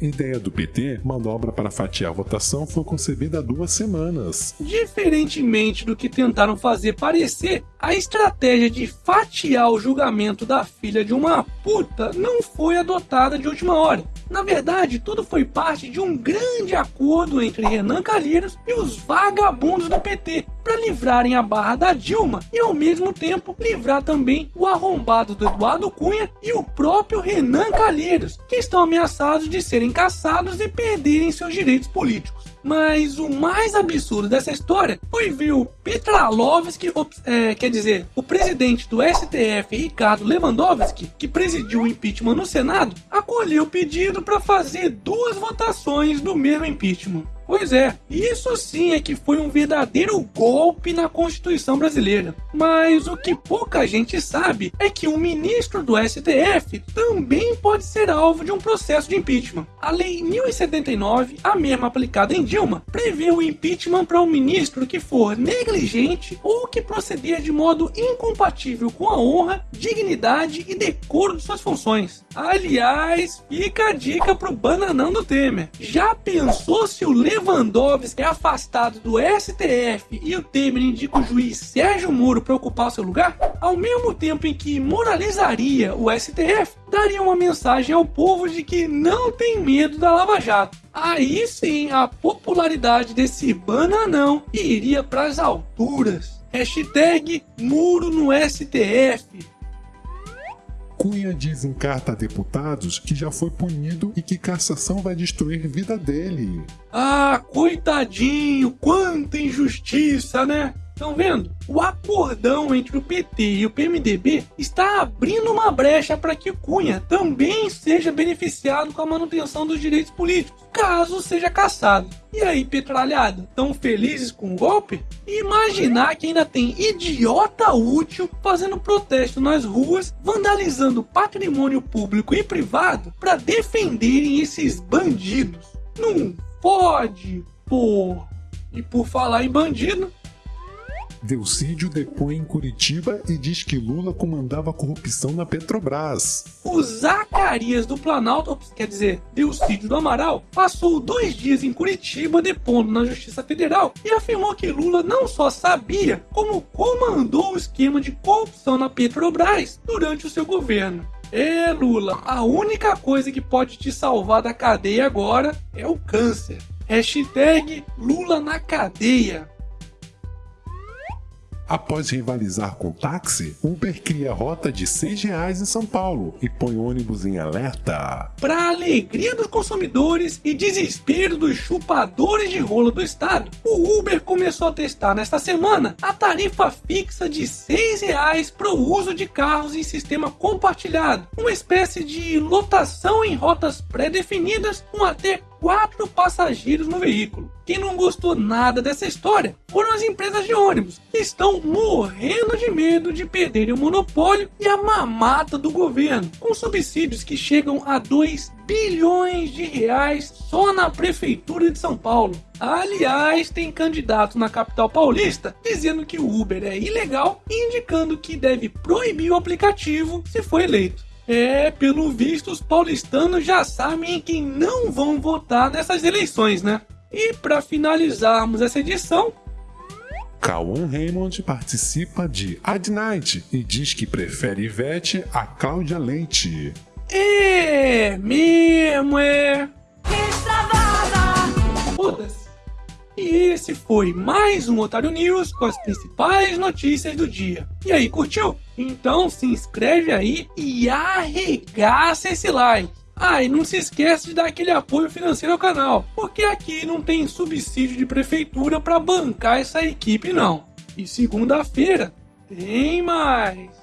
Ideia do PT, manobra para fatiar a votação foi concebida há duas semanas. Diferentemente do que tentaram fazer parecer, a estratégia de fatiar o julgamento da filha de uma puta não foi adotada de última hora. Na verdade, tudo foi parte de um grande acordo entre Renan Calheiros e os vagabundos do PT para livrarem a barra da Dilma e ao mesmo tempo livrar também o arrombado do Eduardo Cunha e o próprio Renan Calheiros, que estão ameaçados de serem caçados e perderem seus direitos políticos. Mas o mais absurdo dessa história foi ver o Petralovski, é, quer dizer, o presidente do STF, Ricardo Lewandowski, que presidiu o impeachment no Senado, acolher o pedido para fazer duas votações do mesmo impeachment. Pois é, isso sim é que foi um verdadeiro golpe na Constituição brasileira. Mas o que pouca gente sabe é que um ministro do STF também pode ser alvo de um processo de impeachment. A Lei 1079, a mesma aplicada em Dilma, prevê o impeachment para um ministro que for negligente ou que proceder de modo incompatível com a honra, dignidade e decoro de suas funções. Aliás, fica a dica pro bananão do Temer. Já pensou se o Lewandowski é afastado do STF e o Temer indica o juiz Sérgio Moro para ocupar seu lugar? Ao mesmo tempo em que moralizaria o STF, daria uma mensagem ao povo de que não tem medo da Lava Jato. Aí sim a popularidade desse bananão iria para as alturas. Hashtag muro no STF. Cunha diz em carta a deputados que já foi punido e que cassação vai destruir vida dele. Ah, coitadinho, quanta injustiça, né? Estão vendo? O acordão entre o PT e o PMDB está abrindo uma brecha para que Cunha também seja beneficiado com a manutenção dos direitos políticos, caso seja caçado. E aí, petralhada, tão felizes com o golpe? imaginar que ainda tem idiota útil fazendo protesto nas ruas, vandalizando patrimônio público e privado para defenderem esses bandidos. Não pode, pô. E por falar em bandido, Delcídio depõe em Curitiba e diz que Lula comandava corrupção na Petrobras. O Zacarias do Planalto, quer dizer, Delcídio do Amaral, passou dois dias em Curitiba depondo na Justiça Federal e afirmou que Lula não só sabia, como comandou o esquema de corrupção na Petrobras durante o seu governo. É, Lula, a única coisa que pode te salvar da cadeia agora é o câncer. Hashtag Lula na cadeia. Após rivalizar com táxi, Uber cria rota de 6 reais em São Paulo e põe ônibus em alerta. Para alegria dos consumidores e desespero dos chupadores de rola do estado, o Uber começou a testar nesta semana a tarifa fixa de 6 reais para o uso de carros em sistema compartilhado, uma espécie de lotação em rotas pré-definidas com até quatro passageiros no veículo. Quem não gostou nada dessa história foram as empresas de ônibus, que estão morrendo de medo de perderem o monopólio e a mamata do governo, com subsídios que chegam a 2 bilhões de reais só na prefeitura de São Paulo. Aliás, tem candidato na capital paulista dizendo que o Uber é ilegal e indicando que deve proibir o aplicativo se for eleito. É, pelo visto, os paulistanos já sabem em quem não vão votar nessas eleições, né? E para finalizarmos essa edição, Cauan Raymond participa de Ad Night e diz que prefere Ivete a Cláudia Leite. É mesmo, é. E esse foi mais um Otário News com as principais notícias do dia. E aí, curtiu? Então se inscreve aí e arregaça esse like. Ah, e não se esquece de dar aquele apoio financeiro ao canal, porque aqui não tem subsídio de prefeitura para bancar essa equipe não. E segunda-feira tem mais.